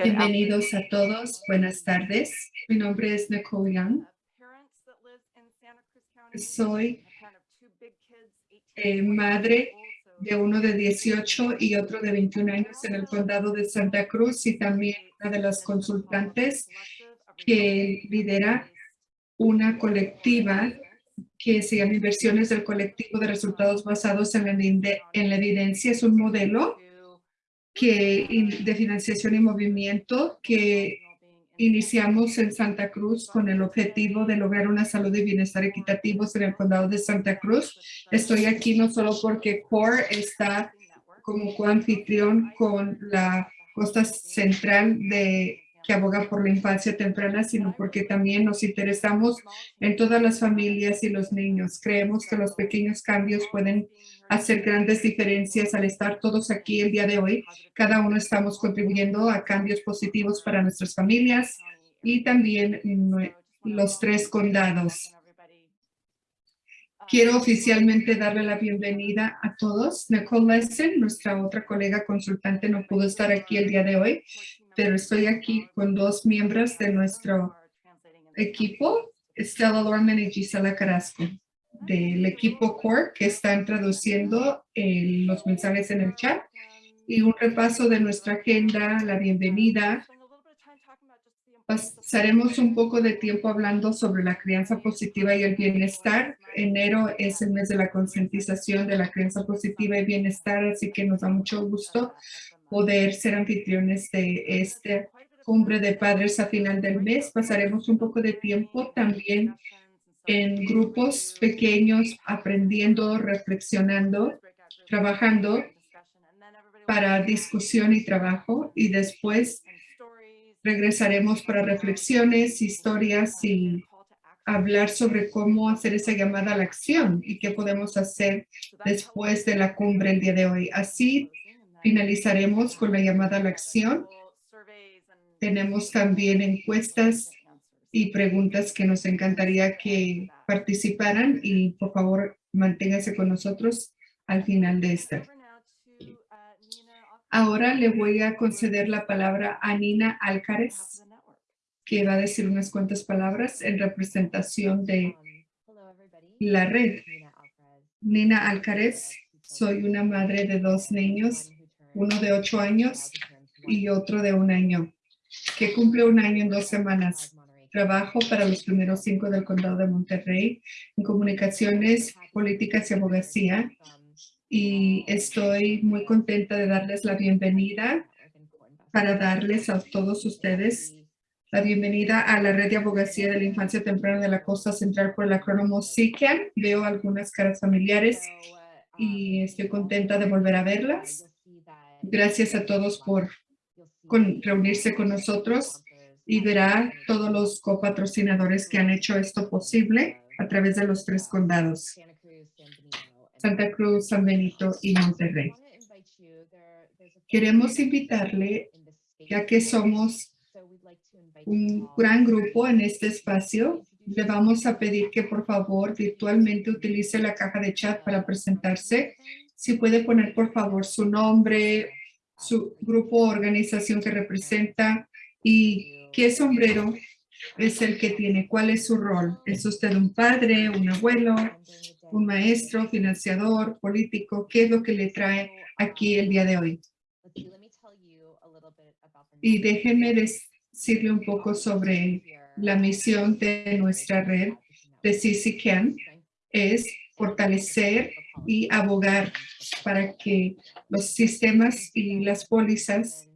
Bienvenidos a todos. Buenas tardes. Mi nombre es Nicole Young. Soy eh, madre de uno de 18 y otro de 21 años en el condado de Santa Cruz y también una de las consultantes que lidera una colectiva que se llama Inversiones del Colectivo de Resultados Basados en la, en la Evidencia. Es un modelo que, de financiación y movimiento que iniciamos en Santa Cruz con el objetivo de lograr una salud y bienestar equitativos en el condado de Santa Cruz. Estoy aquí no solo porque CORE está como coanfitrión con la costa central de que aboga por la infancia temprana, sino porque también nos interesamos en todas las familias y los niños. Creemos que los pequeños cambios pueden hacer grandes diferencias al estar todos aquí el día de hoy. Cada uno estamos contribuyendo a cambios positivos para nuestras familias y también los tres condados. Quiero oficialmente darle la bienvenida a todos. Nicole Lesson, nuestra otra colega consultante, no pudo estar aquí el día de hoy, pero estoy aquí con dos miembros de nuestro equipo, Estela Lorman y Gisela Carrasco, del equipo CORE que están traduciendo los mensajes en el chat y un repaso de nuestra agenda, la bienvenida. Pasaremos un poco de tiempo hablando sobre la crianza positiva y el bienestar. Enero es el mes de la concientización de la crianza positiva y bienestar, así que nos da mucho gusto poder ser anfitriones de este cumbre de padres a final del mes. Pasaremos un poco de tiempo también en grupos pequeños, aprendiendo, reflexionando, trabajando para discusión y trabajo y después regresaremos para reflexiones, historias y hablar sobre cómo hacer esa llamada a la acción y qué podemos hacer después de la cumbre el día de hoy. Así Finalizaremos con la llamada a la acción. Tenemos también encuestas y preguntas que nos encantaría que participaran y por favor manténgase con nosotros al final de esta. Ahora le voy a conceder la palabra a Nina Alcares, que va a decir unas cuantas palabras en representación de la red. Nina Alcares, soy una madre de dos niños uno de ocho años y otro de un año, que cumple un año en dos semanas. Trabajo para los primeros cinco del condado de Monterrey en comunicaciones, políticas y abogacía. Y estoy muy contenta de darles la bienvenida para darles a todos ustedes la bienvenida a la red de abogacía de la infancia temprana de la costa central por el acrónimo SICAN. Veo algunas caras familiares y estoy contenta de volver a verlas. Gracias a todos por reunirse con nosotros y verá todos los copatrocinadores que han hecho esto posible a través de los tres condados, Santa Cruz, San Benito. Y Monterrey. Queremos invitarle, ya que somos un gran grupo en este espacio, le vamos a pedir que por favor virtualmente utilice la caja de chat para presentarse. Si puede poner por favor su nombre, su grupo o organización que representa y qué sombrero es el que tiene, cuál es su rol. ¿Es usted un padre, un abuelo, un maestro, financiador, político? ¿Qué es lo que le trae aquí el día de hoy? Y déjenme decirle un poco sobre la misión de nuestra red de CCCAN. Es fortalecer y abogar para que los sistemas y las pólizas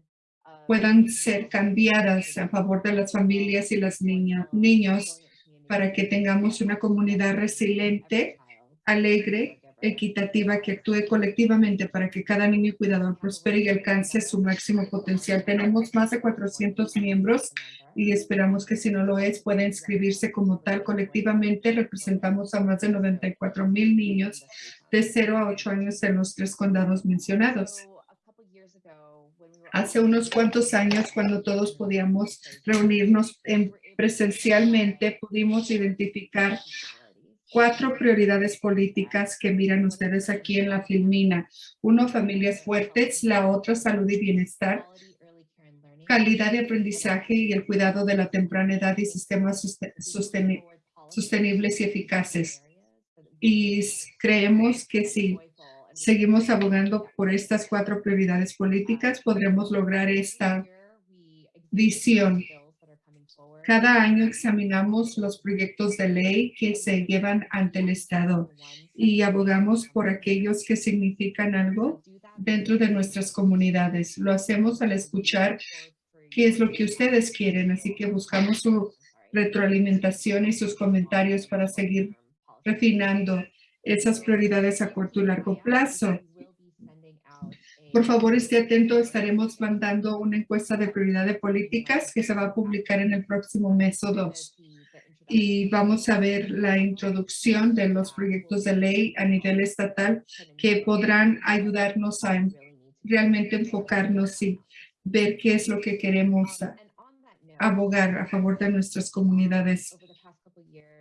puedan ser cambiadas a favor de las familias y los niños para que tengamos una comunidad resiliente, alegre, equitativa que actúe colectivamente para que cada niño y cuidador prospere y alcance su máximo potencial. Tenemos más de 400 miembros y esperamos que si no lo es, pueda inscribirse como tal. Colectivamente representamos a más de 94 mil niños de 0 a 8 años en los tres condados mencionados. Hace unos cuantos años, cuando todos podíamos reunirnos presencialmente, pudimos identificar cuatro prioridades políticas que miran ustedes aquí en la filmina. Uno, familias fuertes, la otra, salud y bienestar, calidad de aprendizaje y el cuidado de la temprana edad y sistemas sosteni sostenibles y eficaces. Y creemos que si seguimos abogando por estas cuatro prioridades políticas, podremos lograr esta visión. Cada año examinamos los proyectos de ley que se llevan ante el Estado y abogamos por aquellos que significan algo dentro de nuestras comunidades. Lo hacemos al escuchar qué es lo que ustedes quieren, así que buscamos su retroalimentación y sus comentarios para seguir refinando esas prioridades a corto y largo plazo. Por favor, esté atento. Estaremos mandando una encuesta de prioridad de políticas que se va a publicar en el próximo mes o dos. Y vamos a ver la introducción de los proyectos de ley a nivel estatal que podrán ayudarnos a realmente enfocarnos y ver qué es lo que queremos abogar a favor de nuestras comunidades.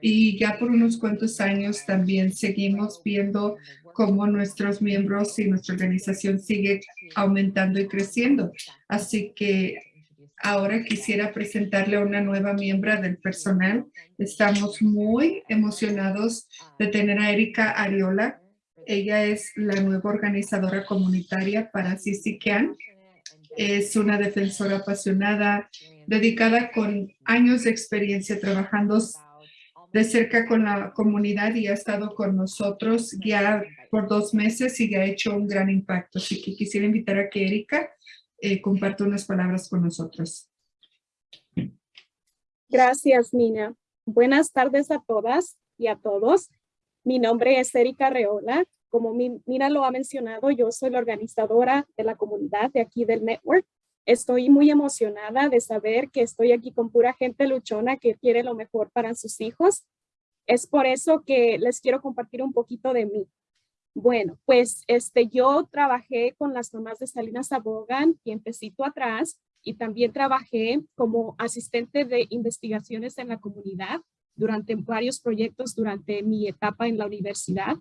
Y ya por unos cuantos años también seguimos viendo cómo nuestros miembros y nuestra organización sigue aumentando y creciendo. Así que ahora quisiera presentarle a una nueva miembro del personal. Estamos muy emocionados de tener a Erika Ariola. Ella es la nueva organizadora comunitaria para CCCAN. Es una defensora apasionada, dedicada con años de experiencia trabajando de cerca con la comunidad y ha estado con nosotros ya por dos meses y ha hecho un gran impacto. Así que quisiera invitar a que Erika eh, comparta unas palabras con nosotros. Gracias, Nina. Buenas tardes a todas y a todos. Mi nombre es Erika Reola. Como Nina lo ha mencionado, yo soy la organizadora de la comunidad de aquí del network. Estoy muy emocionada de saber que estoy aquí con pura gente luchona que quiere lo mejor para sus hijos. Es por eso que les quiero compartir un poquito de mí. Bueno, pues este, yo trabajé con las mamás de Salinas Abogan y empecito atrás y también trabajé como asistente de investigaciones en la comunidad durante varios proyectos durante mi etapa en la universidad.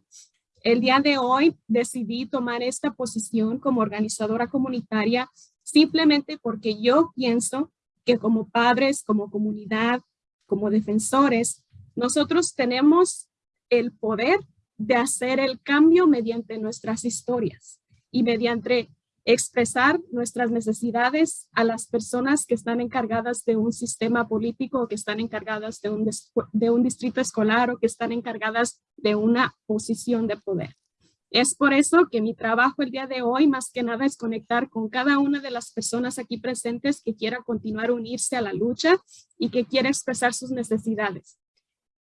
El día de hoy decidí tomar esta posición como organizadora comunitaria simplemente porque yo pienso que como padres, como comunidad, como defensores, nosotros tenemos el poder de hacer el cambio mediante nuestras historias y mediante expresar nuestras necesidades a las personas que están encargadas de un sistema político, que están encargadas de un, de un distrito escolar o que están encargadas de una posición de poder. Es por eso que mi trabajo el día de hoy más que nada es conectar con cada una de las personas aquí presentes que quiera continuar unirse a la lucha y que quiera expresar sus necesidades.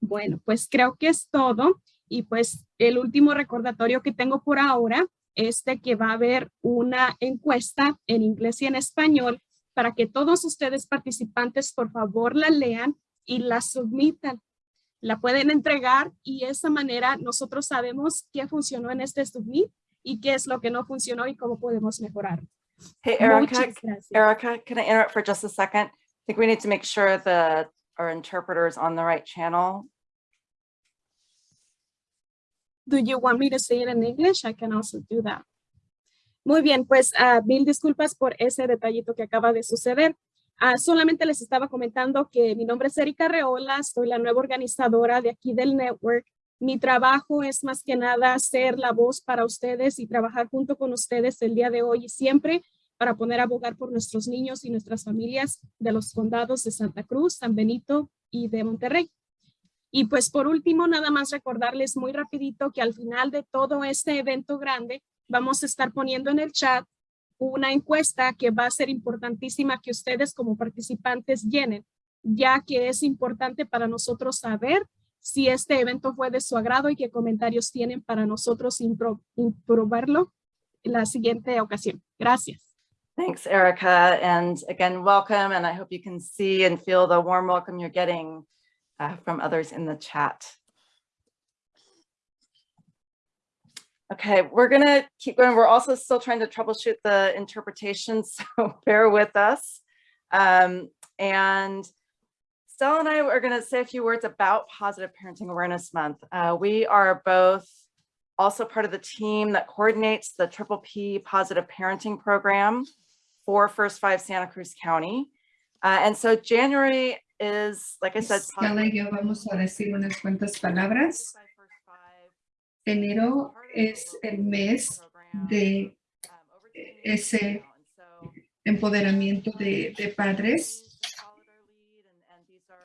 Bueno, pues creo que es todo y pues el último recordatorio que tengo por ahora es de que va a haber una encuesta en inglés y en español para que todos ustedes participantes por favor la lean y la submitan la pueden entregar y de esa manera nosotros sabemos qué funcionó en este submit y qué es lo que no funcionó y cómo podemos mejorar. Hey, Erica, Erica, can I interrupt for just a second? I think we need to make sure that our interpreter is on the right channel. Do you want me to say it in English? I can also do that. Muy bien, pues uh, mil disculpas por ese detallito que acaba de suceder. Ah, solamente les estaba comentando que mi nombre es Erika Reola, soy la nueva organizadora de aquí del network. Mi trabajo es más que nada ser la voz para ustedes y trabajar junto con ustedes el día de hoy y siempre para poner a abogar por nuestros niños y nuestras familias de los condados de Santa Cruz, San Benito y de Monterrey. Y pues por último, nada más recordarles muy rapidito que al final de todo este evento grande, vamos a estar poniendo en el chat una encuesta que va a ser importantísima que ustedes como participantes llenen, ya que es importante para nosotros saber si este evento fue de su agrado y qué comentarios tienen para nosotros improbarlo la siguiente ocasión. Gracias. Thanks, Erica. And again, welcome. And I hope you can see and feel the warm welcome you're getting uh, from others in the chat. Okay, we're gonna keep going. We're also still trying to troubleshoot the interpretation, so bear with us. Um, and Stella and I are gonna say a few words about Positive Parenting Awareness Month. Uh, we are both also part of the team that coordinates the Triple P Positive Parenting Program for First Five Santa Cruz County. Uh, and so January is, like I said, Stella y yo vamos a decir unas cuantas palabras. Enero es el mes de ese empoderamiento de, padres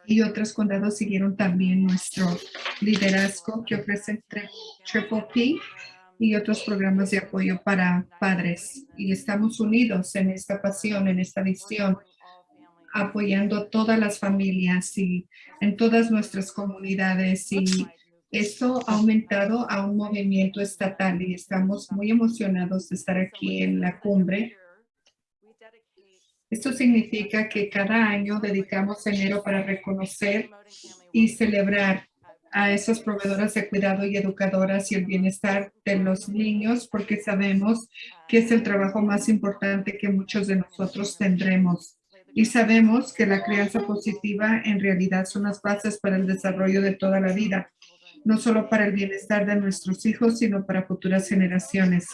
y otros condados siguieron también nuestro liderazgo que ofrecen Tri- Triple P y otros programas de apoyo para padres. Y estamos unidos en esta pasión, en esta visión, apoyando a todas las familias y en todas nuestras comunidades. Y esto ha aumentado a un movimiento estatal y estamos muy emocionados de estar aquí en la cumbre. Esto significa que cada año dedicamos enero para reconocer y celebrar a esas proveedoras de cuidado y educadoras y el bienestar de los niños porque sabemos que es el trabajo más importante que muchos de nosotros tendremos. Y sabemos que la crianza positiva en realidad son las bases para el desarrollo de toda la vida, no solo para el bienestar de nuestros hijos, sino para futuras generaciones.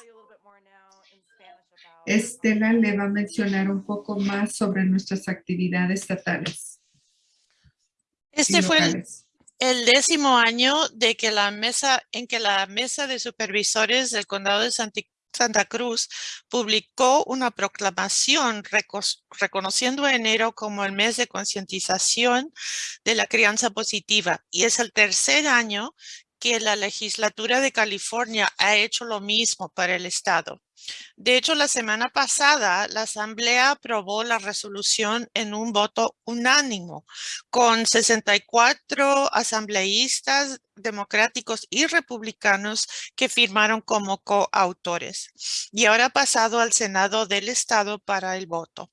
Estela le va a mencionar un poco más sobre nuestras actividades estatales. Este fue el, décimo año de que la mesa, en que la mesa de supervisores del condado de Santi- Santa Cruz publicó una proclamación reconociendo enero como el mes de concientización de la crianza positiva. Y es el tercer año que la legislatura de California ha hecho lo mismo para el estado. De hecho, la semana pasada, la Asamblea aprobó la resolución en un voto unánimo con 64 asambleístas democráticos y republicanos que firmaron como coautores. Y ahora ha pasado al Senado del Estado para el voto.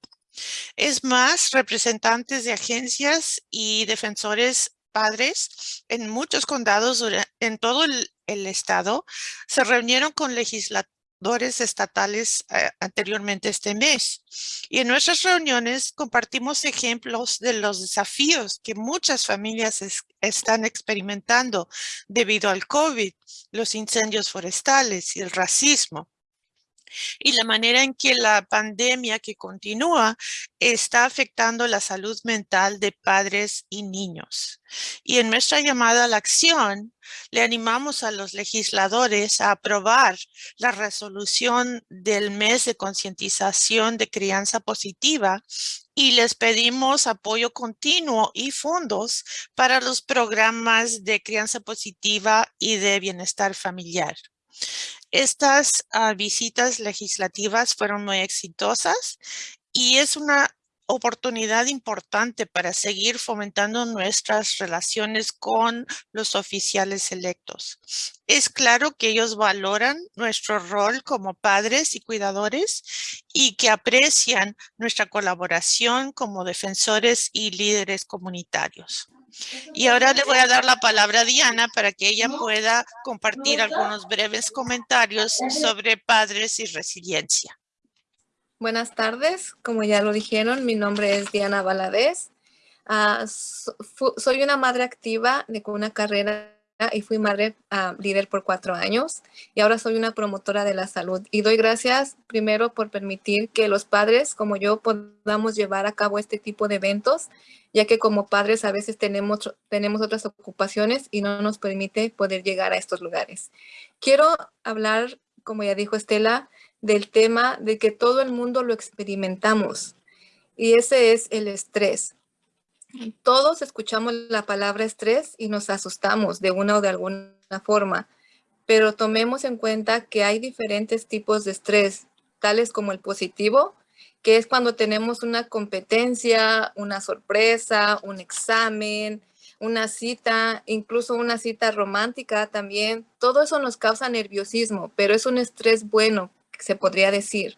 Es más, representantes de agencias y defensores padres en muchos condados en todo el, estado se reunieron con legisladores estatales eh, anteriormente este mes. Y en nuestras reuniones compartimos ejemplos de los desafíos que muchas familias es- están experimentando debido al COVID, los incendios forestales y el racismo. Y la manera en que la pandemia que continúa está afectando la salud mental de padres y niños. Y en nuestra llamada a la acción, le animamos a los legisladores a aprobar la resolución del mes de concientización de crianza positiva y les pedimos apoyo continuo y fondos para los programas de crianza positiva y de bienestar familiar. Estas ah, visitas legislativas fueron muy exitosas y es una oportunidad importante para seguir fomentando nuestras relaciones con los oficiales electos. Es claro que ellos valoran nuestro rol como padres y cuidadores y que aprecian nuestra colaboración como defensores y líderes comunitarios. Y ahora le voy a dar la palabra a Diana para que ella pueda compartir algunos breves comentarios sobre padres y resiliencia. Buenas tardes, como ya lo dijeron, mi nombre es Diana Valadez. Ah, soy una madre activa de una carrera y fui madre ah, líder por cuatro años y ahora soy una promotora de la salud. Y doy gracias primero por permitir que los padres como yo podamos llevar a cabo este tipo de eventos, ya que como padres a veces tenemos, tenemos otras ocupaciones y no nos permite poder llegar a estos lugares. Quiero hablar, como ya dijo Estela, del tema de que todo el mundo lo experimentamos y ese es el estrés. Todos escuchamos la palabra estrés y nos asustamos de una o de alguna forma, pero tomemos en cuenta que hay diferentes tipos de estrés, tales como el positivo, que es cuando tenemos una competencia, una sorpresa, un examen, una cita, incluso una cita romántica también. Todo eso nos causa nerviosismo, pero es un estrés bueno, se podría decir.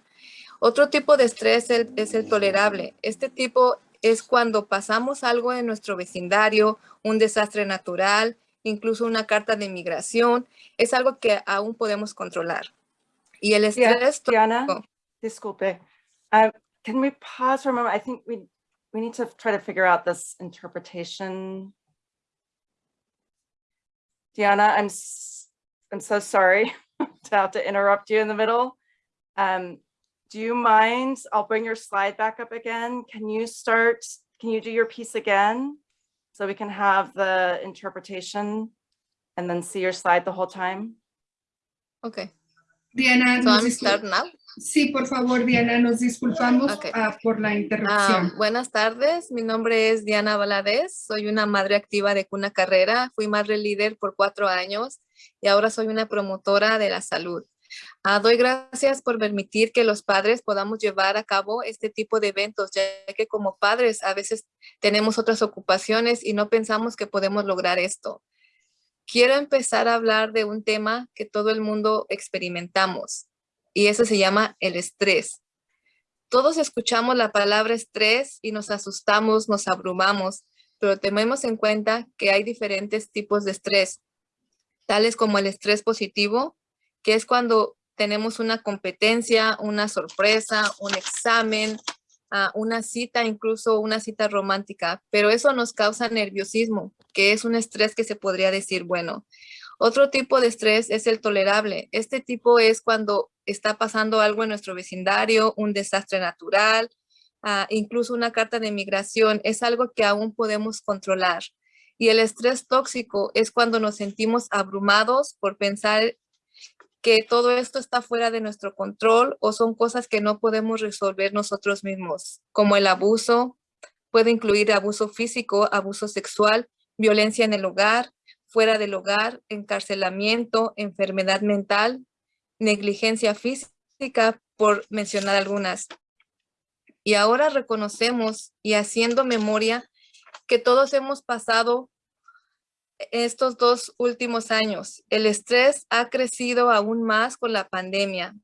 Otro tipo de estrés es el tolerable. Este tipo es cuando pasamos algo en nuestro vecindario, un desastre natural, incluso una carta de migración. Es algo que aún podemos controlar. Y el estrés Diana, tóxico- disculpe. Uh, can we pause for a moment? I think we, we need to try to figure out this interpretation. Diana, I'm, I'm so sorry to have to interrupt you in the middle. Um, do you mind? I'll bring your slide back up again. Can you start, can you do your piece again? So we can have the interpretation and then see your slide the whole time? Okay, Diana, so I'm start now. sí, por favor, Diana, nos disculpamos ah, por la Ah, interrupción. buenas tardes, mi nombre es Diana Valadez, soy una madre activa de Cuna Carrera, fui madre líder por cuatro años y ahora soy una promotora de la salud. Ah, doy gracias por permitir que los padres podamos llevar a cabo este tipo de eventos, ya que como padres a veces tenemos otras ocupaciones y no pensamos que podemos lograr esto. Quiero empezar a hablar de un tema que todo el mundo experimentamos y eso se llama el estrés. Todos escuchamos la palabra estrés y nos asustamos, nos abrumamos, pero tenemos en cuenta que hay diferentes tipos de estrés, tales como el estrés positivo, que es cuando tenemos una competencia, una sorpresa, un examen, ah, una cita, incluso una cita romántica, pero eso nos causa nerviosismo, que es un estrés que se podría decir bueno. Otro tipo de estrés es el tolerable. Este tipo es cuando está pasando algo en nuestro vecindario, un desastre natural, ah, incluso una carta de migración. Es algo que aún podemos controlar. Y el estrés tóxico es cuando nos sentimos abrumados por pensar que todo esto está fuera de nuestro control o son cosas que no podemos resolver nosotros mismos, como el abuso, puede incluir abuso físico, abuso sexual, violencia en el hogar, fuera del hogar, encarcelamiento, enfermedad mental, negligencia física, por mencionar algunas. Y ahora reconocemos y haciendo memoria que todos hemos pasado estos dos últimos años. El estrés ha crecido aún más con la pandemia.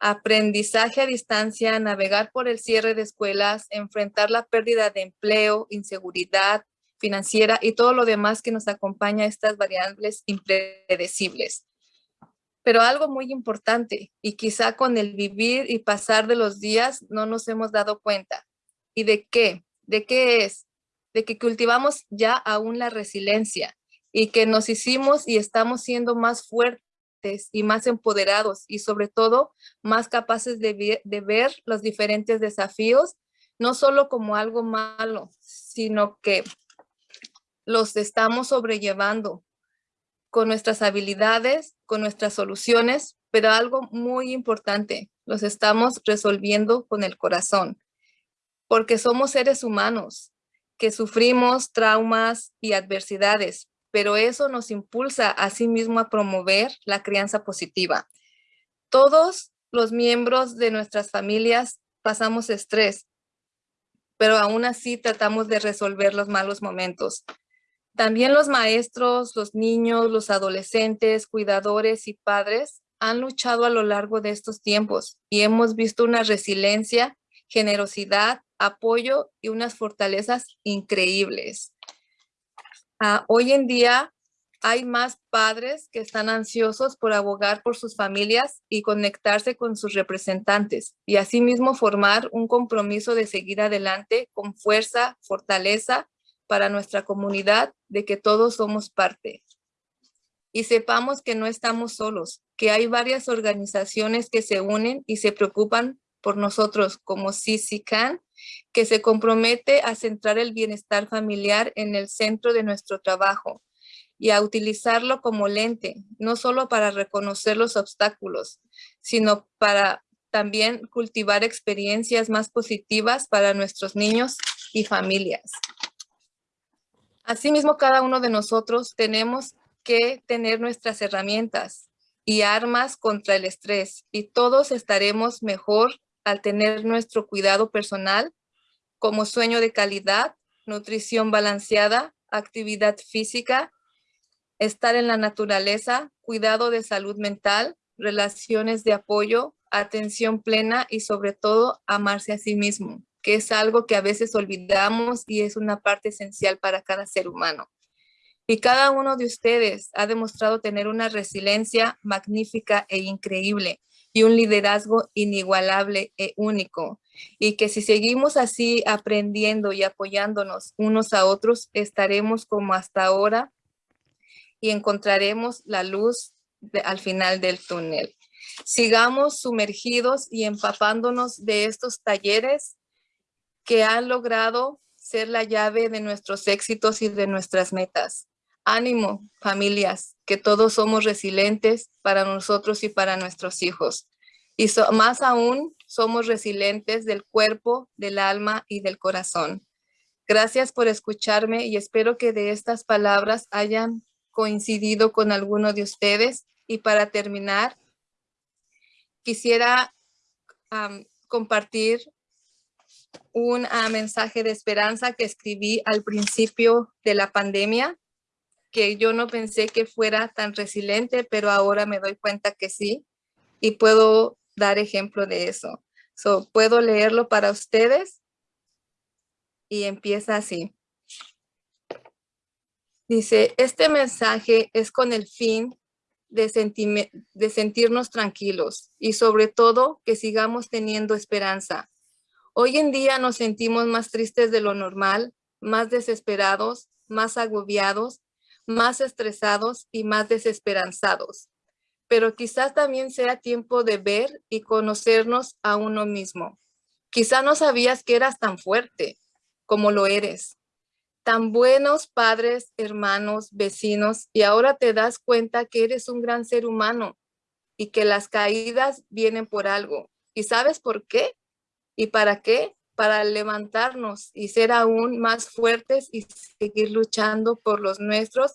Aprendizaje a distancia, navegar por el cierre de escuelas, enfrentar la pérdida de empleo, inseguridad financiera y todo lo demás que nos acompaña a estas variables impredecibles. Pero algo muy importante y quizá con el vivir y pasar de los días no nos hemos dado cuenta. ¿Y de qué? ¿De qué es? De que cultivamos ya aún la resiliencia y que nos hicimos y estamos siendo más fuertes y más empoderados y sobre todo más capaces de, ver- los diferentes desafíos, no solo como algo malo, sino que los estamos sobrellevando con nuestras habilidades, con nuestras soluciones, pero algo muy importante, los estamos resolviendo con el corazón, porque somos seres humanos que sufrimos traumas y adversidades, pero eso nos impulsa a sí mismo a promover la crianza positiva. Todos los miembros de nuestras familias pasamos estrés, pero aún así tratamos de resolver los malos momentos. También los maestros, los niños, los adolescentes, cuidadores y padres han luchado a lo largo de estos tiempos y hemos visto una resiliencia, generosidad, apoyo y unas fortalezas increíbles. Ah, hoy en día hay más padres que están ansiosos por abogar por sus familias y conectarse con sus representantes y asimismo formar un compromiso de seguir adelante con fuerza, fortaleza para nuestra comunidad de que todos somos parte. Y sepamos que no estamos solos, que hay varias organizaciones que se unen y se preocupan por nosotros como CCCAN, que se compromete a centrar el bienestar familiar en el centro de nuestro trabajo y a utilizarlo como lente, no solo para reconocer los obstáculos, sino para también cultivar experiencias más positivas para nuestros niños y familias. Asimismo, cada uno de nosotros tenemos que tener nuestras herramientas y armas contra el estrés y todos estaremos mejor al tener nuestro cuidado personal como sueño de calidad, nutrición balanceada, actividad física, estar en la naturaleza, cuidado de salud mental, relaciones de apoyo, atención plena y sobre todo amarse a sí mismo, que es algo que a veces olvidamos y es una parte esencial para cada ser humano. Y cada uno de ustedes ha demostrado tener una resiliencia magnífica e increíble y un liderazgo inigualable e único. Y que si seguimos así aprendiendo y apoyándonos unos a otros, estaremos como hasta ahora y encontraremos la luz al final del túnel. Sigamos sumergidos y empapándonos de estos talleres que han logrado ser la llave de nuestros éxitos y de nuestras metas. Ánimo, familias, que todos somos resilientes para nosotros y para nuestros hijos. Y más aún, somos resilientes del cuerpo, del alma y del corazón. Gracias por escucharme y espero que de estas palabras hayan coincidido con alguno de ustedes. Y para terminar, quisiera compartir un ah, mensaje de esperanza que escribí al principio de la pandemia, que yo no pensé que fuera tan resiliente, pero ahora me doy cuenta que sí, y puedo dar ejemplo de eso. So, puedo leerlo para ustedes y empieza así. Dice, este mensaje es con el fin de, de sentirnos tranquilos y sobre todo que sigamos teniendo esperanza. Hoy en día nos sentimos más tristes de lo normal, más desesperados, más agobiados, más estresados y más desesperanzados. Pero quizás también sea tiempo de ver y conocernos a uno mismo. Quizá no sabías que eras tan fuerte como lo eres tan buenos padres, hermanos, vecinos, y ahora te das cuenta que eres un gran ser humano y que las caídas vienen por algo. ¿Y sabes por qué? ¿Y para qué? Para levantarnos y ser aún más fuertes y seguir luchando por los nuestros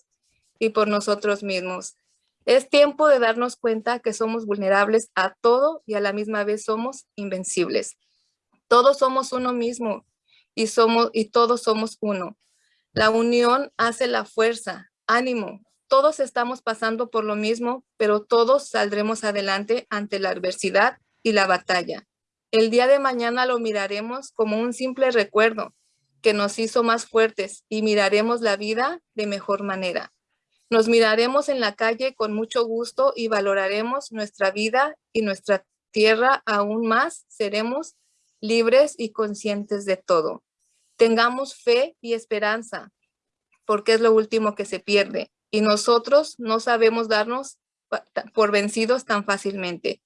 y por nosotros mismos. Es tiempo de darnos cuenta que somos vulnerables a todo y a la misma vez somos invencibles. Todos somos uno mismo y, somos, y todos somos uno. La unión hace la fuerza. Ánimo. Todos estamos pasando por lo mismo, pero todos saldremos adelante ante la adversidad y la batalla. El día de mañana lo miraremos como un simple recuerdo que nos hizo más fuertes y miraremos la vida de mejor manera. Nos miraremos en la calle con mucho gusto y valoraremos nuestra vida y nuestra tierra aún más. Seremos libres y conscientes de todo. Tengamos fe y esperanza, porque es lo último que se pierde. Y nosotros no sabemos darnos por vencidos tan fácilmente.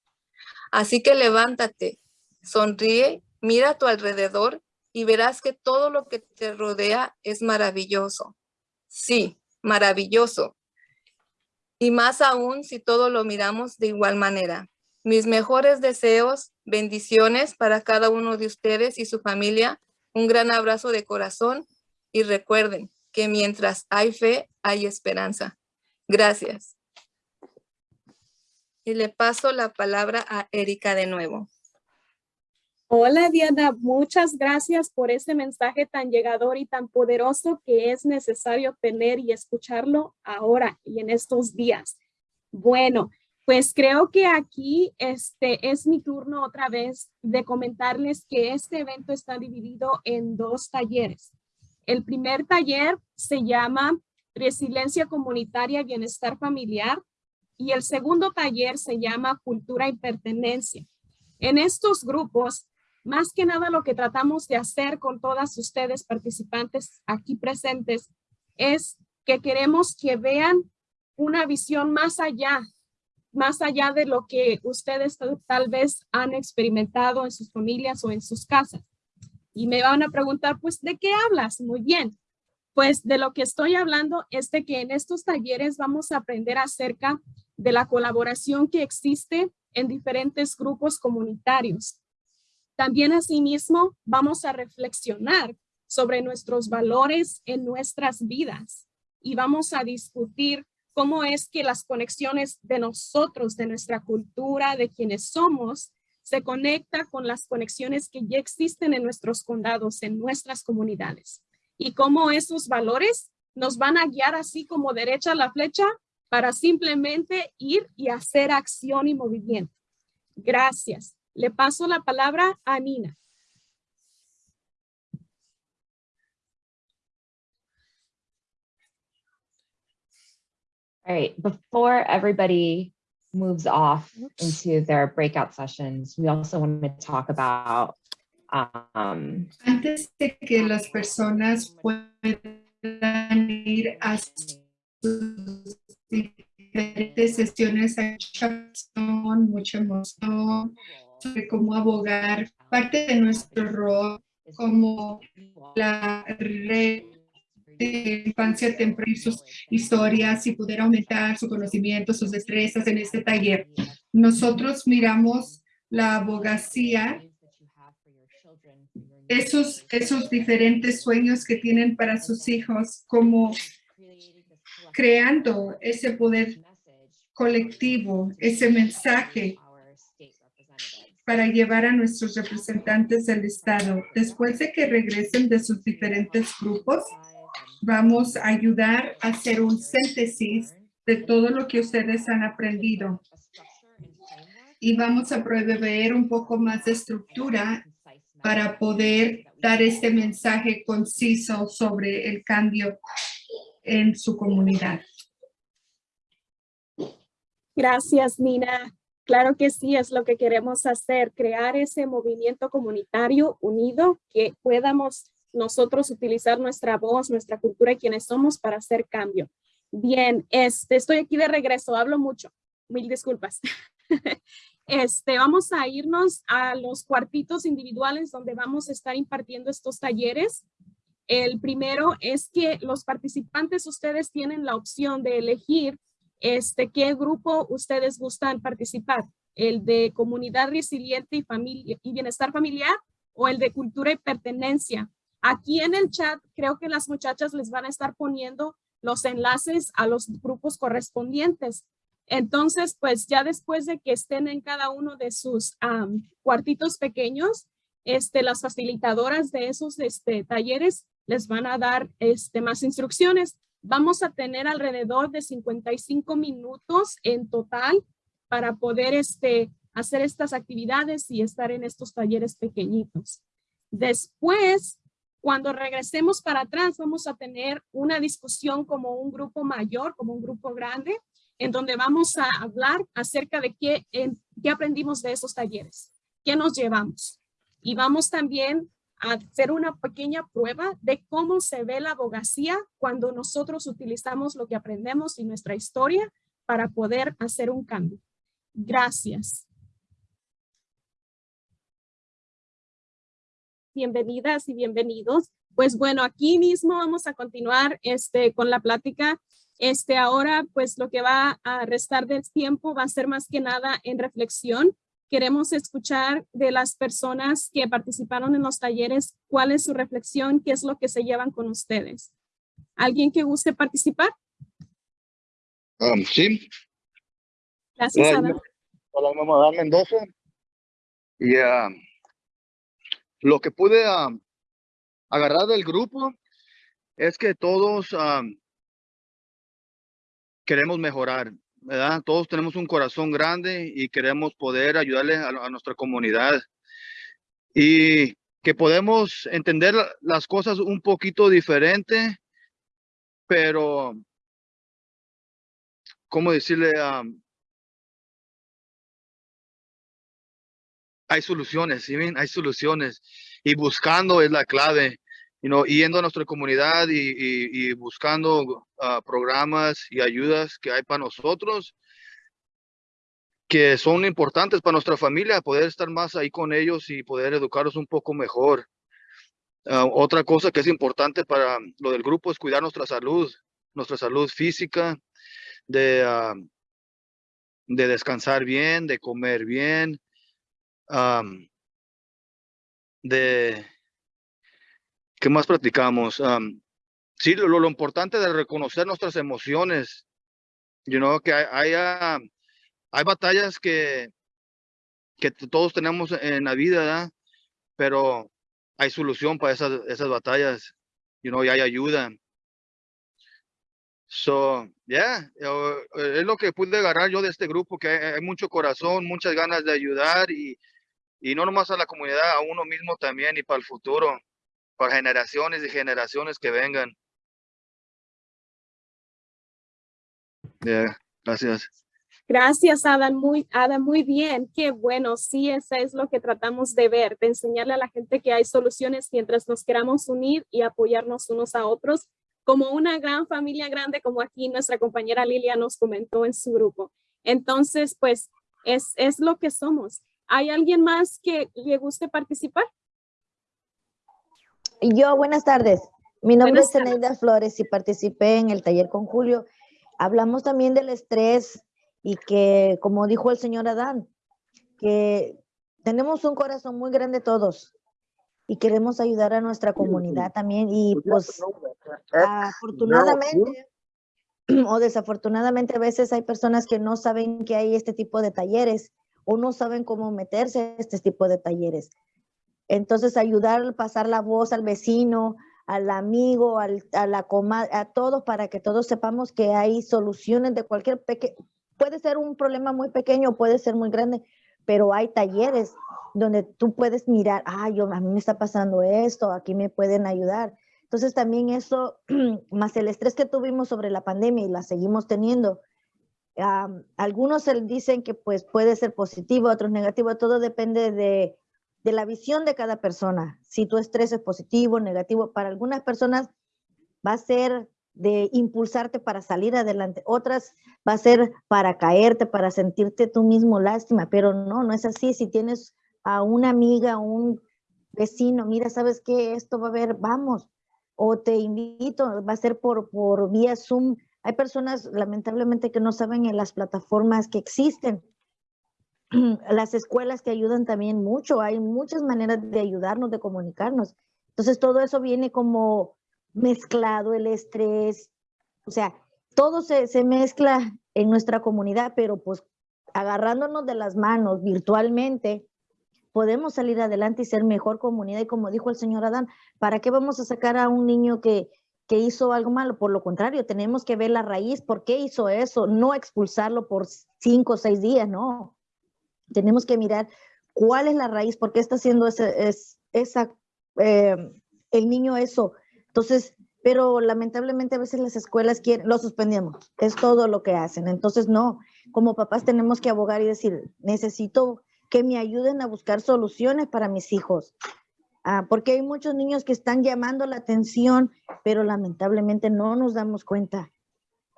Así que levántate, sonríe, mira a tu alrededor y verás que todo lo que te rodea es maravilloso. Sí, maravilloso. Y más aún si todo lo miramos de igual manera. Mis mejores deseos, bendiciones para cada uno de ustedes y su familia un gran abrazo de corazón y recuerden que mientras hay fe, hay esperanza. Gracias. Y le paso la palabra a Erika de nuevo. Hola Diana, muchas gracias por ese mensaje tan llegador y tan poderoso que es necesario tener y escucharlo ahora y en estos días. Bueno, pues creo que aquí este es mi turno otra vez de comentarles que este evento está dividido en dos talleres. El primer taller se llama Resiliencia Comunitaria y Bienestar Familiar y el segundo taller se llama Cultura y Pertenencia. En estos grupos, más que nada lo que tratamos de hacer con todas ustedes participantes aquí presentes es que queremos que vean una visión más allá más allá de lo que ustedes tal vez han experimentado en sus familias o en sus casas. Y me van a preguntar, pues, ¿de qué hablas? Muy bien. Pues de lo que estoy hablando es de que en estos talleres vamos a aprender acerca de la colaboración que existe en diferentes grupos comunitarios. También asimismo vamos a reflexionar sobre nuestros valores en nuestras vidas y vamos a discutir cómo es que las conexiones de nosotros, de nuestra cultura, de quienes somos, se conecta con las conexiones que ya existen en nuestros condados, en nuestras comunidades. Y cómo esos valores nos van a guiar así como derecha la flecha para simplemente ir y hacer acción y movimiento. Gracias. Le paso la palabra a Nina. All right, before everybody moves off into their breakout sessions, we also want to talk about um, Antes de que las personas puedan ir a sus diferentes sesiones, hay mucha mucha emoción sobre cómo abogar. Parte de nuestro rol como la red de infancia temprana, sus historias y poder aumentar su conocimiento, sus destrezas en este taller. Nosotros miramos la abogacía, esos, esos diferentes sueños que tienen para sus hijos, como creando ese poder colectivo, ese mensaje para llevar a nuestros representantes del Estado. Después de que regresen de sus diferentes grupos, vamos a ayudar a hacer un síntesis de todo lo que ustedes han aprendido. Y vamos a proveer un poco más de estructura para poder dar este mensaje conciso sobre el cambio en su comunidad. Gracias, Nina. Claro que sí, es lo que queremos hacer, crear ese movimiento comunitario unido que podamos nosotros utilizar nuestra voz, nuestra cultura y quienes somos para hacer cambio. Bien, este, estoy aquí de regreso, hablo mucho, mil disculpas. Este, vamos a irnos a los cuartitos individuales donde vamos a estar impartiendo estos talleres. El primero es que los participantes, ustedes tienen la opción de elegir este, qué grupo ustedes gustan participar. El de comunidad resiliente y, familia, y bienestar familiar o el de cultura y pertenencia. Aquí en el chat creo que las muchachas les van a estar poniendo los enlaces a los grupos correspondientes. Entonces, pues ya después de que estén en cada uno de sus cuartitos pequeños, este, las facilitadoras de esos este, talleres les van a dar este, más instrucciones. Vamos a tener alrededor de 55 minutos en total para poder este, hacer estas actividades y estar en estos talleres pequeñitos. Después, cuando regresemos para atrás, vamos a tener una discusión como un grupo mayor, como un grupo grande, en donde vamos a hablar acerca de qué, qué aprendimos de esos talleres, qué nos llevamos. Y vamos también hacer una pequeña prueba de cómo se ve la abogacía cuando nosotros utilizamos lo que aprendemos y nuestra historia para poder hacer un cambio. Gracias. Bienvenidas y bienvenidos. Pues bueno, aquí mismo vamos a continuar este, con la plática este, ahora, pues lo que va a restar del tiempo va a ser más que nada en reflexión. Queremos escuchar de las personas que participaron en los talleres, cuál es su reflexión, qué es lo que se llevan con ustedes. ¿Alguien que guste participar? Um, sí. Gracias, Ada. Hola, mamá Mendoza. Y uh, lo que pude uh, agarrar del grupo es que todos um, queremos mejorar, Todos tenemos un corazón grande y queremos poder ayudarle a, nuestra comunidad. Y que podemos entender las cosas un poquito diferente, pero, ¿cómo decirle? hay soluciones, ¿sí? Hay soluciones y buscando es la clave you know, yendo a nuestra comunidad y, buscando ah, programas y ayudas que hay para nosotros, que son importantes para nuestra familia, poder estar más ahí con ellos y poder educarlos un poco mejor. Ah, otra cosa que es importante para lo del grupo es cuidar nuestra salud, nuestra salud física, de, ah, de descansar bien, de comer bien, de ¿Qué más practicamos? sí, lo, importante de reconocer nuestras emociones. You know, que hay, hay, batallas que, que todos tenemos en la vida, pero hay solución para esas, esas batallas. You know, y hay ayuda. So, yeah, es lo que pude agarrar yo de este grupo, que hay, mucho corazón, muchas ganas de ayudar y, y no nomás a la comunidad, a uno mismo también y para el futuro para generaciones y generaciones que vengan. gracias. Gracias, Adam. Muy, Adam, muy bien. Qué bueno. Sí, eso es lo que tratamos de ver, de enseñarle a la gente que hay soluciones mientras nos queramos unir y apoyarnos unos a otros como una gran familia grande, como aquí nuestra compañera Lilia nos comentó en su grupo. Entonces, pues es, es lo que somos. ¿Hay alguien más que le guste participar? Yo, buenas tardes. Mi nombre Buenas es Eneida Flores y participé en el taller con Julio. Hablamos también del estrés y que, como dijo el señor Adán, que tenemos un corazón muy grande todos y queremos ayudar a nuestra comunidad también y pues afortunadamente o desafortunadamente a veces hay personas que no saben que hay este tipo de talleres o no saben cómo meterse a este tipo de talleres. Entonces ayudar, pasar la voz al vecino, al amigo, al, a la comadre, a todos para que todos sepamos que hay soluciones de cualquier pequeño, puede ser un problema muy pequeño, puede ser muy grande, pero hay talleres donde tú puedes mirar, ah, yo, a mí me está pasando esto, aquí me pueden ayudar. Entonces también eso, más el estrés que tuvimos sobre la pandemia y la seguimos teniendo, am, algunos dicen que pues puede ser positivo, otros negativo, todo depende de, de la visión de cada persona. Si tu estrés es positivo, negativo, para algunas personas va a ser de impulsarte para salir adelante, otras va a ser para caerte, para sentirte tú mismo lástima, pero no, no es así. Si tienes a una amiga, un vecino, mira, ¿sabes qué? Esto va a haber, vamos, o te invito, va a ser por, por vía Zoom. Hay personas, lamentablemente, que no saben en las plataformas que existen. Las escuelas te ayudan también mucho, hay muchas maneras de ayudarnos, de comunicarnos. Entonces, todo eso viene como mezclado, el estrés, o sea, todo se, se mezcla en nuestra comunidad, pero pues agarrándonos de las manos virtualmente, podemos salir adelante y ser mejor comunidad. Y como dijo el señor Adán, ¿para qué vamos a sacar a un niño que, que hizo algo malo? Por lo contrario, tenemos que ver la raíz, ¿por qué hizo eso? No expulsarlo por cinco o seis días, no. Tenemos que mirar cuál es la raíz, por qué está haciendo ese, es, esa, eh, el niño eso. Entonces, pero lamentablemente a veces las escuelas quieren, lo suspendemos, es todo lo que hacen. Entonces, no, como papás tenemos que abogar y decir, necesito que me ayuden a buscar soluciones para mis hijos. Ah, porque hay muchos niños que están llamando la atención, pero lamentablemente no nos damos cuenta.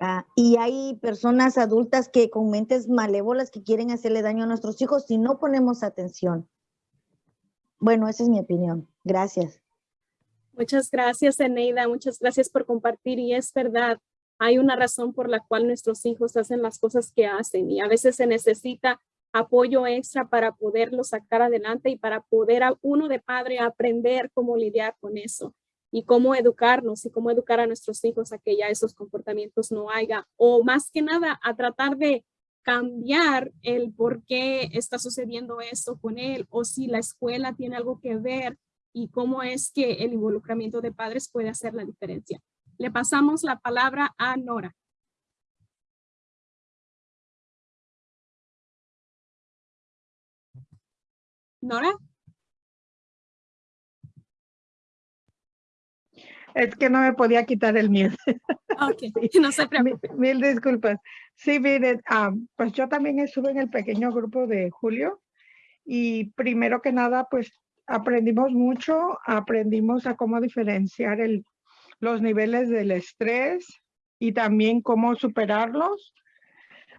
Ah, y hay personas adultas que con mentes malévolas que quieren hacerle daño a nuestros hijos si no ponemos atención. Bueno, esa es mi opinión. Gracias. Muchas gracias, Eneida. Muchas gracias por compartir. Y es verdad, hay una razón por la cual nuestros hijos hacen las cosas que hacen y a veces se necesita apoyo extra para poderlo sacar adelante y para poder a uno de padre aprender cómo lidiar con eso y cómo educarnos y cómo educar a nuestros hijos a que ya esos comportamientos no haya o más que nada a tratar de cambiar el por qué está sucediendo esto con él o si la escuela tiene algo que ver y cómo es que el involucramiento de padres puede hacer la diferencia. Le pasamos la palabra a Nora. Nora. Es que no me podía quitar el miedo. Ok, no se preocupe. Mil, mil disculpas. Sí, miren, ah, pues yo también estuve en el pequeño grupo de Julio y primero que nada, pues aprendimos mucho, aprendimos a cómo diferenciar el, los niveles del estrés y también cómo superarlos.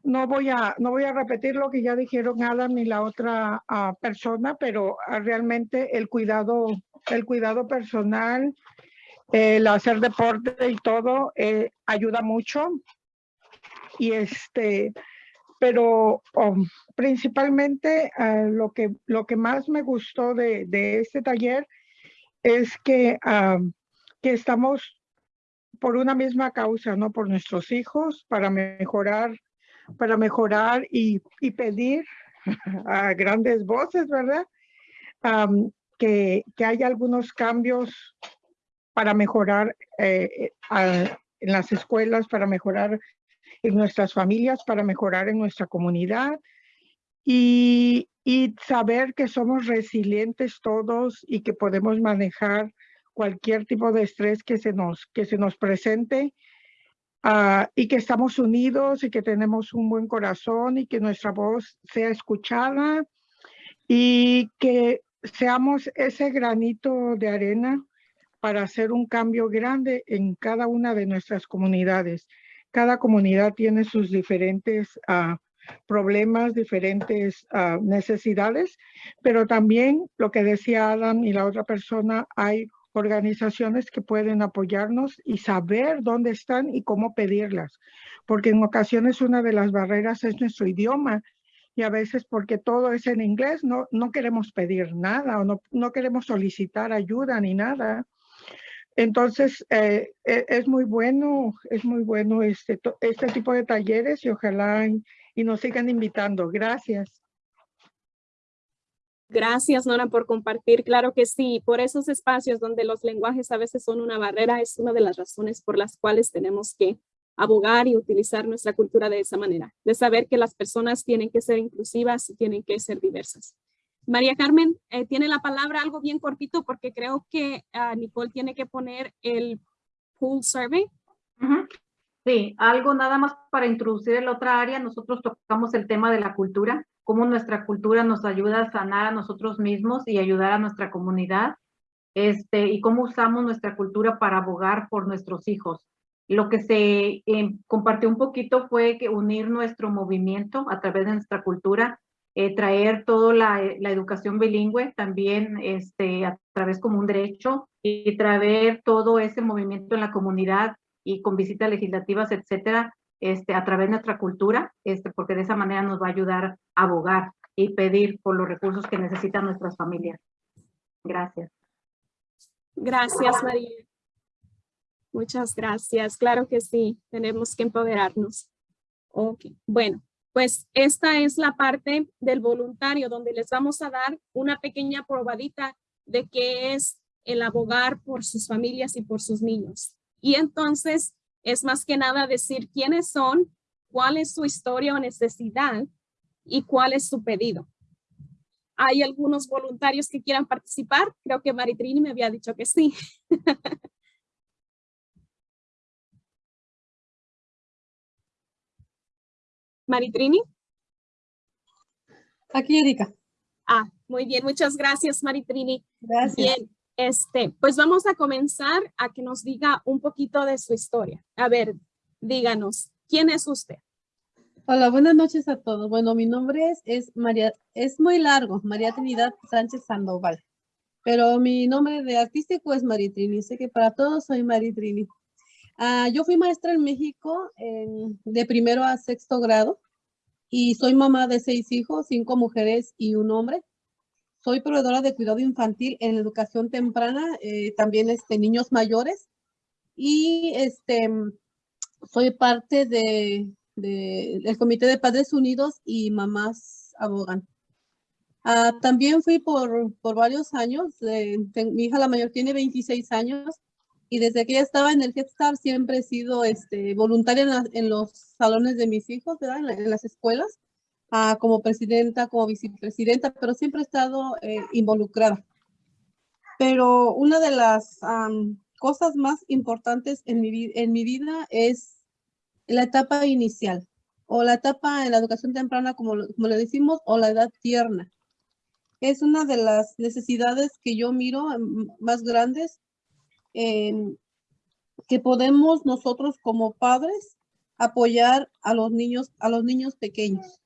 No voy a, no voy a repetir lo que ya dijeron Adam ni la otra ah, persona, pero ah, realmente el cuidado, el cuidado personal, el hacer deporte y todo eh, ayuda mucho. Y este, pero oh, principalmente ah, lo, que, lo que más me gustó de, de este taller es que, que estamos por una misma causa, ¿no? Por nuestros hijos, para mejorar para mejorar y, y pedir a grandes voces, ¿verdad? que, que haya algunos cambios para mejorar eh, en las escuelas, para mejorar en nuestras familias, para mejorar en nuestra comunidad. Y, y saber que somos resilientes todos y que podemos manejar cualquier tipo de estrés que se nos, que se nos presente Ah, y que estamos unidos y que tenemos un buen corazón y que nuestra voz sea escuchada y que seamos ese granito de arena para hacer un cambio grande en cada una de nuestras comunidades. Cada comunidad tiene sus diferentes ah, problemas, diferentes ah, necesidades, pero también lo que decía Adam y la otra persona, hay organizaciones que pueden apoyarnos y saber dónde están y cómo pedirlas, porque en ocasiones una de las barreras es nuestro idioma y a veces porque todo es en inglés no, no queremos pedir nada o no, no queremos solicitar ayuda ni nada. Entonces, eh, e, es muy bueno, es muy bueno este, este tipo de talleres y ojalá y nos sigan invitando. Gracias. Gracias, Nora, por compartir. Claro que sí, por esos espacios donde los lenguajes a veces son una barrera, es una de las razones por las cuales tenemos que abogar y utilizar nuestra cultura de esa manera, de saber que las personas tienen que ser inclusivas y tienen que ser diversas. María Carmen, eh, tiene la palabra algo bien cortito porque creo que uh, Nicole tiene que poner el pool survey. Sí, algo nada más para introducir en la otra área, nosotros tocamos el tema de la cultura, cómo nuestra cultura nos ayuda a sanar a nosotros mismos y ayudar a nuestra comunidad, este, y cómo usamos nuestra cultura para abogar por nuestros hijos. Lo que se eh, compartió un poquito fue que unir nuestro movimiento a través de nuestra cultura, eh, traer toda la, la, educación bilingüe también este, a través como un derecho y traer todo ese movimiento en la comunidad y con visitas legislativas, etcétera, este, a través de nuestra cultura, este, porque de esa manera nos va a ayudar a abogar y pedir por los recursos que necesitan nuestras familias. Gracias. Gracias, María. Muchas gracias. Claro que sí, tenemos que empoderarnos. Ok, bueno, pues esta es la parte del voluntario donde les vamos a dar una pequeña probadita de qué es el abogar por sus familias y por sus niños. Y entonces es más que nada decir quiénes son, cuál es su historia o necesidad y cuál es su pedido. ¿Hay algunos voluntarios que quieran participar? Creo que Maritrini me había dicho que sí. Maritrini. Aquí, Erika. Ah, muy bien. Muchas gracias, Maritrini. Gracias. Bien, este, pues vamos a comenzar a que nos diga un poquito de su historia. A ver, díganos, ¿quién es usted? Hola, buenas noches a todos. Bueno, mi nombre es, es María, es muy largo, María Trinidad Sánchez Sandoval. Pero mi nombre de artístico es Maritrini. Sé que para todos soy Maritrini. Uh, yo fui maestra en México en, de primero a sexto grado y soy mamá de seis hijos, cinco mujeres y un hombre. Soy proveedora de cuidado infantil en educación temprana, eh, también este, niños mayores. Y este, soy parte de, de, del Comité de Padres Unidos y Mamás Abogan. Uh, también fui por, por varios años, eh, mi hija la mayor tiene 26 años y desde que ella estaba en el Head Start siempre he sido este, voluntaria en, la, en, los salones de mis hijos, ¿verdad? En, la, en las escuelas, uh, como presidenta, como vicepresidenta, pero siempre he estado eh, involucrada. Pero una de las um, cosas más importantes en mi, en mi vida es la etapa inicial o la etapa en la educación temprana, como, como le decimos, o la edad tierna. Es una de las necesidades que yo miro más grandes eh, que podemos nosotros como padres apoyar a los niños, a los niños pequeños.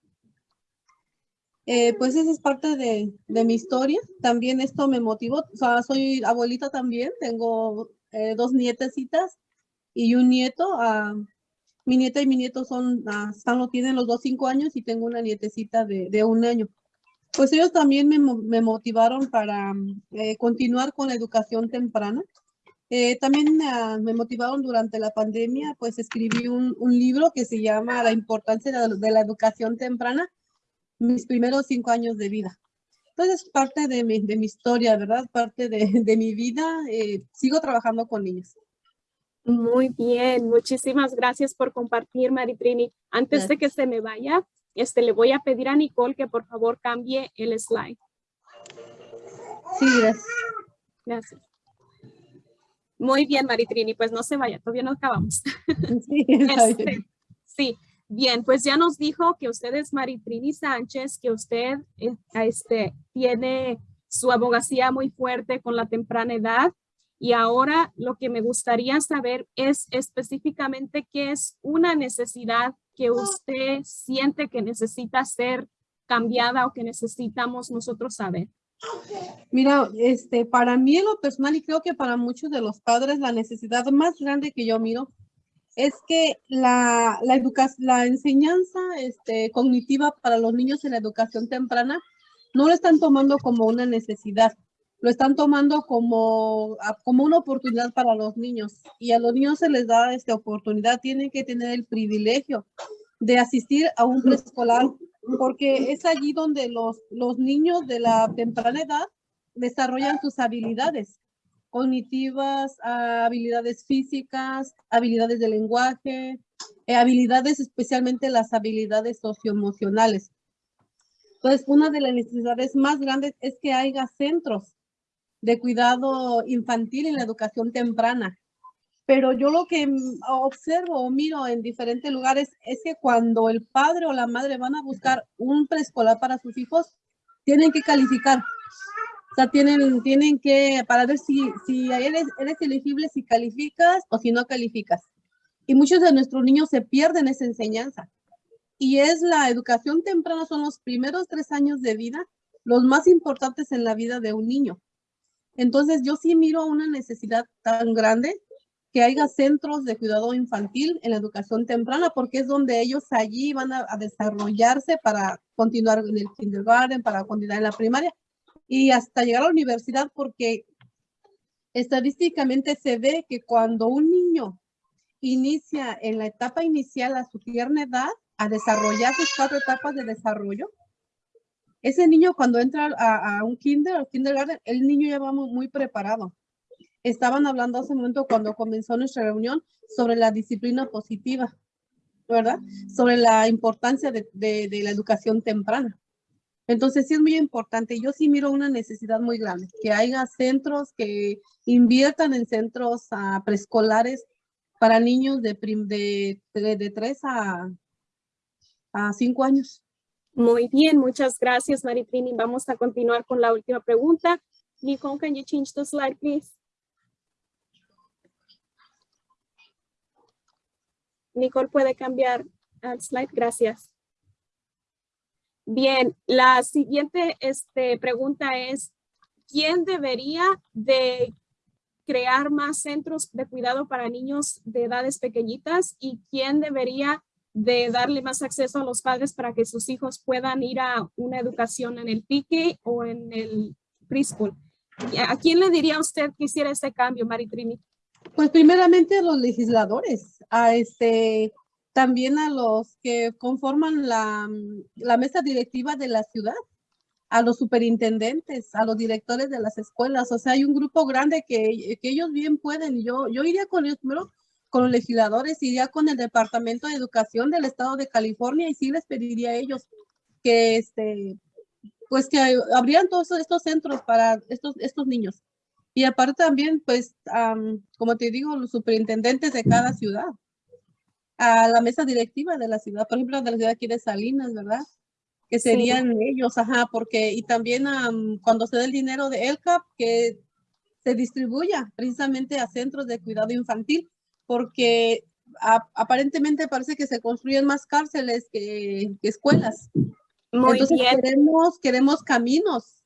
Eh, pues esa es parte de, de, mi historia. También esto me motivó. O sea, soy abuelita también. Tengo eh, dos nietecitas y un nieto. Uh, mi nieta y mi nieto son, uh, están, tienen los dos cinco años y tengo una nietecita de, de un año. Pues ellos también me, me motivaron para eh, continuar con la educación temprana. Eh, también uh, me motivaron durante la pandemia, pues escribí un, un libro que se llama La importancia de la, de la, educación temprana, mis primeros cinco años de vida. Entonces, parte de mi, de mi historia, ¿verdad? Parte de, de mi vida. Eh, sigo trabajando con niños. Muy bien, muchísimas gracias por compartir, Maritrini. Antes gracias. de que se me vaya, este, le voy a pedir a Nicole que por favor cambie el slide. Sí, gracias. Gracias. Muy bien, Maritrini, pues no se vaya, todavía no acabamos. Sí, este, sí, bien, pues ya nos dijo que usted es Maritrini Sánchez, que usted este, tiene su abogacía muy fuerte con la temprana edad Y ahora lo que me gustaría saber es específicamente qué es una necesidad que usted siente que necesita ser cambiada o que necesitamos nosotros saber. Mira, este, para mí en lo personal y creo que para muchos de los padres la necesidad más grande que yo miro es que la, la, la enseñanza este, cognitiva para los niños en la educación temprana no lo están tomando como una necesidad, lo están tomando como, como una oportunidad para los niños. Y a los niños se les da esta oportunidad, tienen que tener el privilegio de asistir a un preescolar porque es allí donde los, los niños de la temprana edad desarrollan sus habilidades cognitivas, habilidades físicas, habilidades de lenguaje, eh, habilidades, especialmente las habilidades socioemocionales. Entonces, una de las necesidades más grandes es que haya centros de cuidado infantil en la educación temprana. Pero yo lo que observo o miro en diferentes lugares es que cuando el padre o la madre van a buscar un preescolar para sus hijos, tienen que calificar. O sea, tienen, tienen que, para ver si, si eres, eres elegible, si calificas o si no calificas. Y muchos de nuestros niños se pierden esa enseñanza. Y es la educación temprana, son los primeros tres años de vida, los más importantes en la vida de un niño. Entonces, yo sí miro una necesidad tan grande que haya centros de cuidado infantil en la educación temprana, porque es donde ellos allí van a, desarrollarse para continuar en el kindergarten, para continuar en la primaria y hasta llegar a la universidad, porque estadísticamente se ve que cuando un niño inicia en la etapa inicial a su tierna edad, a desarrollar sus cuatro etapas de desarrollo, ese niño cuando entra a, un kinder o kindergarten, el niño ya va muy preparado estaban hablando hace un momento cuando comenzó nuestra reunión sobre la disciplina positiva, ¿verdad? Sobre la importancia de, la educación temprana. Entonces sí es muy importante. Yo sí miro una necesidad muy grande, que haya centros que inviertan en centros uh, preescolares para niños de, de, 3 a, a 5 años. Muy bien, muchas gracias, Maritrini. Vamos a continuar con la última pregunta. Nicole, can you change the slide, please? Nicole puede cambiar al slide, gracias. Bien, la siguiente este, pregunta es, ¿quién debería de crear más centros de cuidado para niños de edades pequeñitas y quién debería de darle más acceso a los padres para que sus hijos puedan ir a una educación en el pique o en el preschool? ¿A quién le diría usted que hiciera este cambio, Maritrini? Pues primeramente a los legisladores, a este, también a los que conforman la, la mesa directiva de la ciudad, a los superintendentes, a los directores de las escuelas. O sea, hay un grupo grande que, que ellos bien pueden. Yo, yo iría con ellos primero con los legisladores, iría con el Departamento de Educación del Estado de California y sí les pediría a ellos que, este, pues que abrieran todos estos centros para estos, estos niños. Y aparte también, pues, como te digo, los superintendentes de cada ciudad, a la mesa directiva de la ciudad, por ejemplo, de la ciudad aquí de Salinas, ¿verdad? Que serían ellos, ajá, porque, y también cuando se dé el dinero de ELCAP, que se distribuya precisamente a centros de cuidado infantil, porque aparentemente parece que se construyen más cárceles que, escuelas. Muy Entonces bien. Queremos, queremos caminos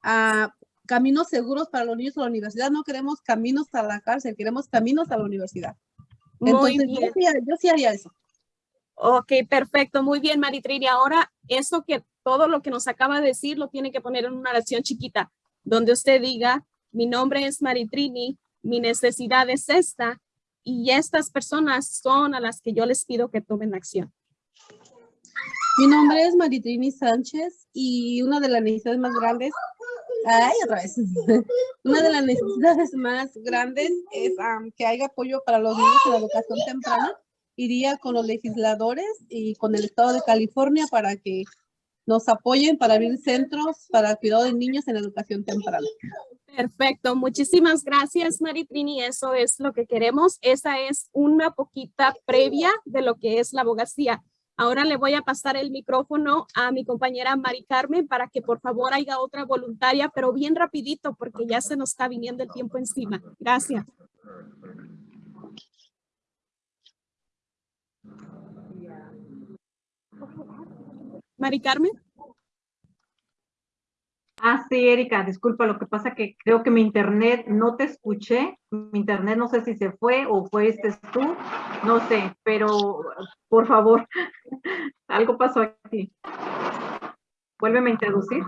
a caminos seguros para los niños a la universidad, no queremos caminos a la cárcel, queremos caminos a la universidad. Entonces, Muy bien. Yo, sí, haría eso. Ok, perfecto. Muy bien, Maritrini. Ahora, eso que todo lo que nos acaba de decir lo tiene que poner en una oración chiquita, donde usted diga, mi nombre es Maritrini, mi necesidad es esta, y estas personas son a las que yo les pido que tomen acción. Mi nombre es Maritrini Sánchez y una de las necesidades más grandes Ay, otra vez. Una de las necesidades más grandes es que haya apoyo para los niños en la educación temprana. Iría con los legisladores y con el Estado de California para que nos apoyen para abrir centros para cuidado de niños en la educación temprana. Perfecto, muchísimas gracias Maritrini, eso es lo que queremos. Esa es una poquita previa de lo que es la abogacía. Ahora le voy a pasar el micrófono a mi compañera Mari Carmen para que por favor haya otra voluntaria, pero bien rapidito porque ya se nos está viniendo el tiempo encima. Gracias. Mari Carmen. Ah, sí, Erika, disculpa, lo que pasa que creo que mi internet no te escuché, mi internet no sé si se fue o fuiste tú, no sé, pero por favor, algo pasó aquí. Vuélveme a introducir.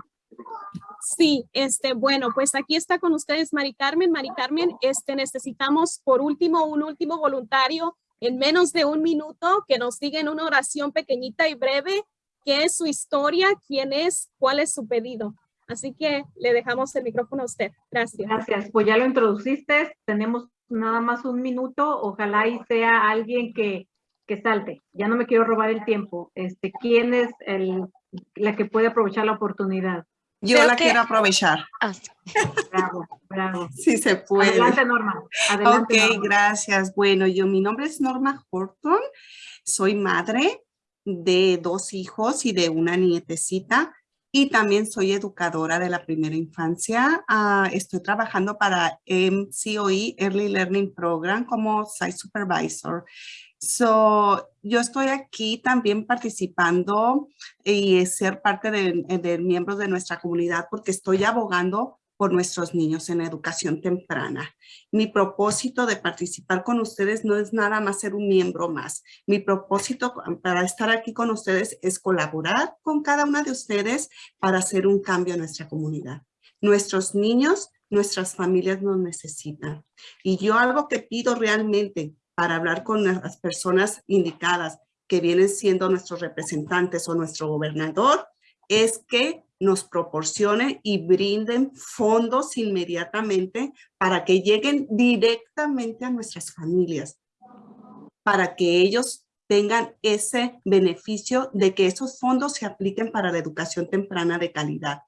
Sí, este, bueno, pues aquí está con ustedes Mari Carmen. Mari Carmen, este, necesitamos por último un último voluntario en menos de un minuto que nos diga en una oración pequeñita y breve qué es su historia, quién es, cuál es su pedido. Así que le dejamos el micrófono a usted. Gracias. Gracias, pues ya lo introduciste, tenemos nada más un minuto, ojalá y sea alguien que, que salte. Ya no me quiero robar el tiempo. Este, ¿Quién es el, la que puede aprovechar la oportunidad? Yo Creo la que- quiero aprovechar. Ah, Bravo, bravo. Sí se puede. Adelante, Norma. Adelante, ok, Norma. gracias. Bueno, yo, mi nombre es Norma Horton. Soy madre de dos hijos y de una nietecita. Y también soy educadora de la primera infancia. Ah, estoy trabajando para MCOE, Early Learning Program, como Site Supervisor. So, yo estoy aquí también participando y ser parte de, de miembros de nuestra comunidad porque estoy abogando por nuestros niños en educación temprana. Mi propósito de participar con ustedes no es nada más ser un miembro más. Mi propósito para estar aquí con ustedes es colaborar con cada una de ustedes para hacer un cambio en nuestra comunidad. Nuestros niños, nuestras familias nos necesitan. Y yo algo que pido realmente para hablar con las personas indicadas que vienen siendo nuestros representantes o nuestro gobernador es que nos proporcionen y brinden fondos inmediatamente para que lleguen directamente a nuestras familias, para que ellos tengan ese beneficio de que esos fondos se apliquen para la educación temprana de calidad.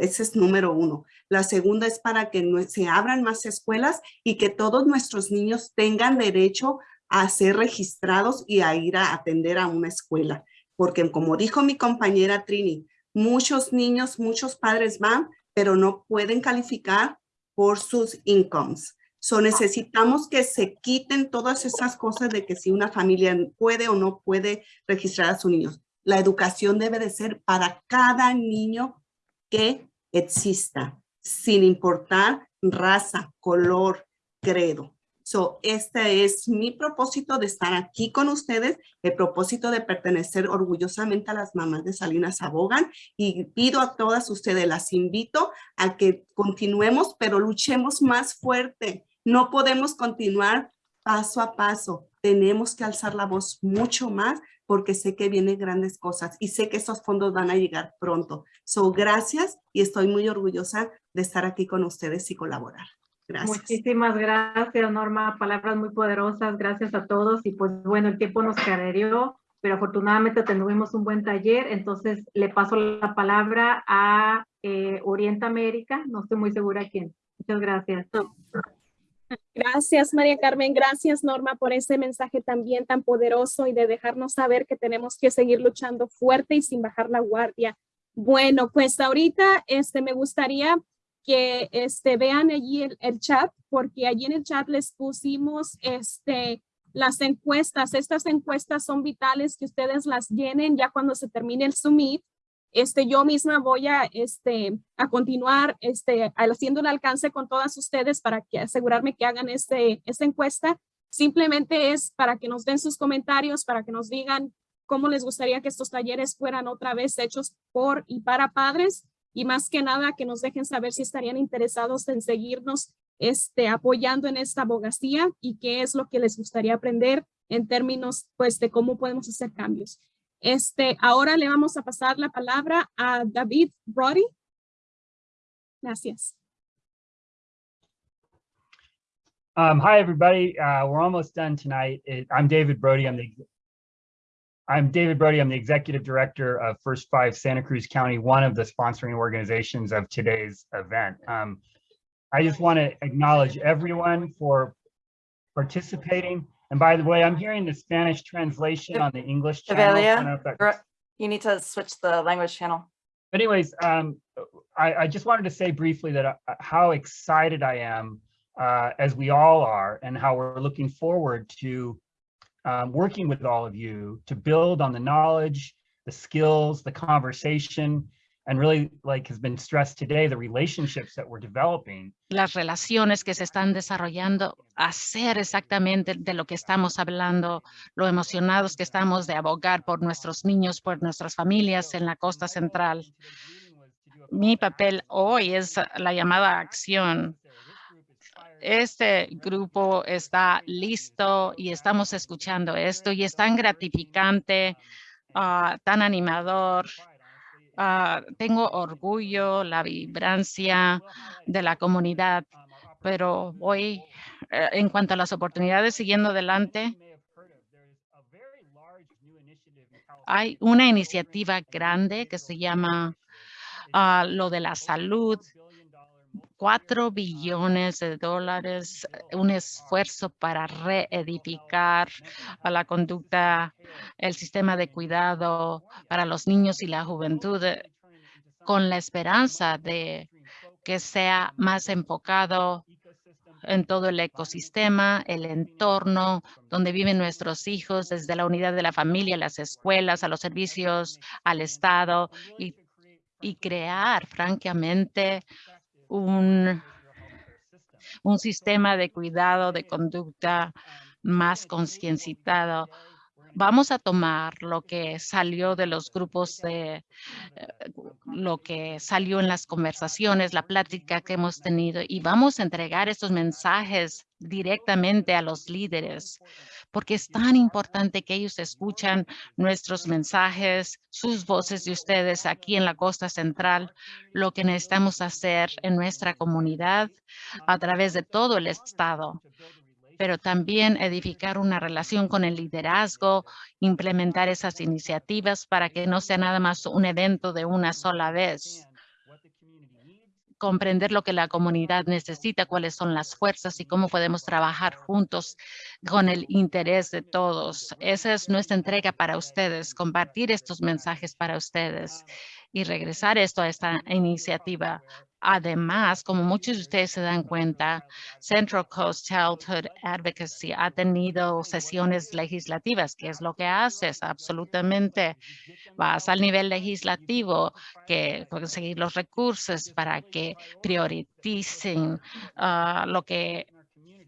Ese es número uno. La segunda es para que se abran más escuelas y que todos nuestros niños tengan derecho a ser registrados y a ir a atender a una escuela. Porque como dijo mi compañera Trini, muchos niños, muchos padres van, pero no pueden calificar por sus incomes. So necesitamos que se quiten todas esas cosas de que si una familia puede o no puede registrar a sus niños. La educación debe de ser para cada niño que exista, sin importar raza, color, credo. So, este es mi propósito de estar aquí con ustedes, el propósito de pertenecer orgullosamente a las mamás de Salinas Abogan y pido a todas ustedes, las invito a que continuemos, pero luchemos más fuerte. No podemos continuar paso a paso. Tenemos que alzar la voz mucho más porque sé que vienen grandes cosas y sé que esos fondos van a llegar pronto. So, gracias y estoy muy orgullosa de estar aquí con ustedes y colaborar. Gracias. Muchísimas gracias, Norma. Palabras muy poderosas. Gracias a todos. Y pues bueno, el tiempo nos carrereó, pero afortunadamente tuvimos un buen taller. Entonces le paso la palabra a eh, Oriente América. No estoy muy segura quién. Muchas gracias. Gracias, María Carmen. Gracias, Norma, por ese mensaje también tan poderoso y de dejarnos saber que tenemos que seguir luchando fuerte y sin bajar la guardia. Bueno, pues ahorita este, me gustaría que este, vean allí el, chat, porque allí en el chat les pusimos este, las encuestas. Estas encuestas son vitales que ustedes las llenen ya cuando se termine el Summit. Este, yo misma voy a, este, a continuar este, haciendo el alcance con todas ustedes para que asegurarme que hagan este, esta encuesta. Simplemente es para que nos den sus comentarios, para que nos digan cómo les gustaría que estos talleres fueran otra vez hechos por y para padres y más que nada que nos dejen saber si estarían interesados en seguirnos este, apoyando en esta abogacía y qué es lo que les gustaría aprender en términos pues de cómo podemos hacer cambios. Este, ahora le vamos a pasar la palabra a David Brody. Gracias. Um, hi, everybody. Uh, we're almost done tonight. I'm David Brody. I'm the I'm David Brody. I'm the executive director of First Five Santa Cruz County, one of the sponsoring organizations of today's event. Um, I just want to acknowledge everyone for participating And by the way, I'm hearing the Spanish translation on the English channel. I don't know Evelia, if that- you're- you need to switch the language channel. But anyways, um, I, I just wanted to say briefly that uh, how excited I am, uh, as we all are, and how we're looking forward to um, working with all of you to build on the knowledge, the skills, the conversation, and really, like has been stressed today, the relationships that we're developing. las relaciones que se están desarrollando, hacer exactamente de lo que estamos hablando, lo emocionados que estamos de abogar por nuestros niños, por nuestras familias en la costa central. Mi papel hoy es la llamada acción. Este grupo está listo y estamos escuchando esto y es tan gratificante, ah, tan animador. Ah, tengo orgullo, la vibrancia de la comunidad, pero hoy, eh, en cuanto a las oportunidades siguiendo adelante, hay una iniciativa grande que se llama ah, lo de la salud, cuatro billones de dólares, eh, un esfuerzo para reedificar a la conducta, el sistema de cuidado para los niños y la juventud, eh, con la esperanza de que sea más enfocado en todo el ecosistema, el entorno donde viven nuestros hijos, desde la unidad de la familia, las escuelas, a los servicios, al Estado y, y crear, francamente, un, un sistema de cuidado, de conducta más concienciado. Vamos a tomar lo que salió de los grupos de eh, lo que salió en las conversaciones, la plática que hemos tenido y vamos a entregar estos mensajes directamente a los líderes porque es tan importante que ellos escuchan nuestros mensajes, sus voces de ustedes aquí en la costa central, lo que necesitamos hacer en nuestra comunidad a través de todo el estado pero también edificar una relación con el liderazgo, implementar esas iniciativas para que no sea nada más un evento de una sola vez. Comprender lo que la comunidad necesita, cuáles son las fuerzas y cómo podemos trabajar juntos con el interés de todos. Esa es nuestra entrega para ustedes, compartir estos mensajes para ustedes y regresar esto a esta iniciativa. Además, como muchos de ustedes se dan cuenta, Central Coast Childhood Advocacy ha tenido sesiones legislativas, que es lo que haces absolutamente. Vas al nivel legislativo que conseguir los recursos para que prioricen ah, lo que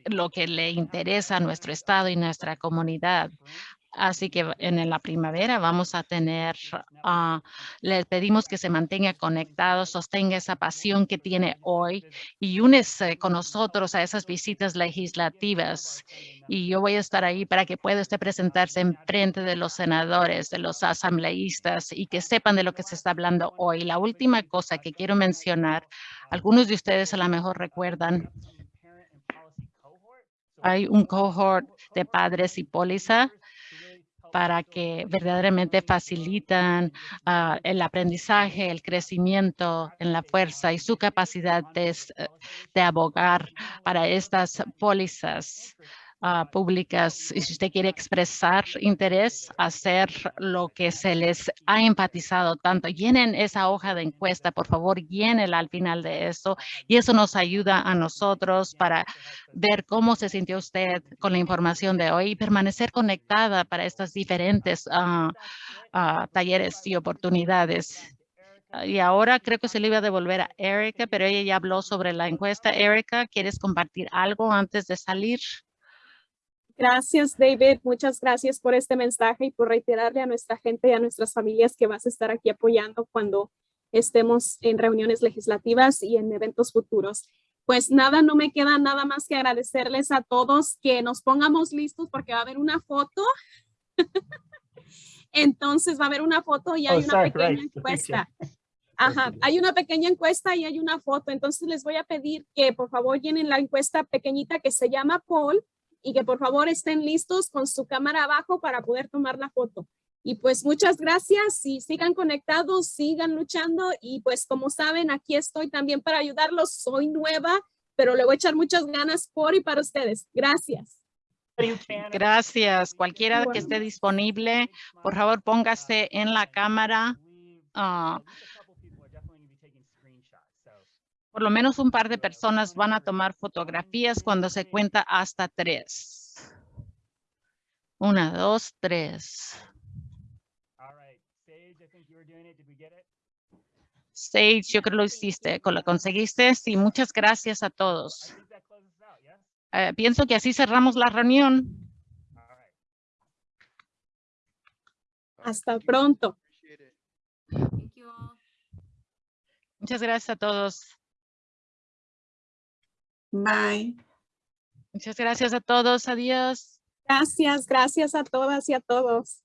lo que le interesa a nuestro estado y nuestra comunidad. Así que en la primavera vamos a tener, le pedimos que se mantenga conectado, sostenga esa pasión que tiene hoy y únese con nosotros a esas visitas legislativas. Y yo voy a estar ahí para que pueda usted presentarse en frente de los senadores, de los asambleístas y que sepan de lo que se está hablando hoy. La última cosa que quiero mencionar, algunos de ustedes a lo mejor recuerdan, hay un cohort de padres y póliza para que verdaderamente facilitan ah, el aprendizaje, el crecimiento en la fuerza y su capacidad de, eh, de abogar para estas pólizas ah, públicas. Y si usted quiere expresar interés, hacer lo que se les ha enfatizado tanto, llenen esa hoja de encuesta, por favor, llénela al final de eso. Y eso nos ayuda a nosotros para ver cómo se sintió usted con la información de hoy y permanecer conectada para estas diferentes ah, ah, talleres y oportunidades. Y ahora creo que se le iba a devolver a Erika, pero ella ya habló sobre la encuesta. Erika, ¿quieres compartir algo antes de salir? Gracias, David. Muchas gracias por este mensaje y por reiterarle a nuestra gente y a nuestras familias que vas a estar aquí apoyando cuando estemos en reuniones legislativas y en eventos futuros. Pues nada, no me queda nada más que agradecerles a todos que nos pongamos listos porque va a haber una foto. Entonces va a haber una foto y hay Oh, una sorry, pequeña right, encuesta. Ajá, hay una pequeña encuesta y hay una foto. Entonces les voy a pedir que por favor llenen la encuesta pequeñita que se llama poll y que por favor estén listos con su cámara abajo para poder tomar la foto. Y pues muchas gracias y sigan conectados, sigan luchando y pues como saben, aquí estoy también para ayudarlos. Soy nueva, pero le voy a echar muchas ganas por y para ustedes. Gracias. Gracias. Cualquiera que esté disponible, por favor, póngase en la cámara. ah, por lo menos un par de personas van a tomar fotografías cuando se cuenta hasta tres. Una, dos, tres. Sage, I think you were doing it. Did we get it? Sage, yo creo que lo hiciste, lo conseguiste. Sí, muchas gracias a I todos. think that closes us out, yes? Eh, pienso que así cerramos la reunión. Hasta pronto. Muchas gracias a todos. Bye. Muchas gracias a todos. Adiós. Gracias, gracias a todas y a todos.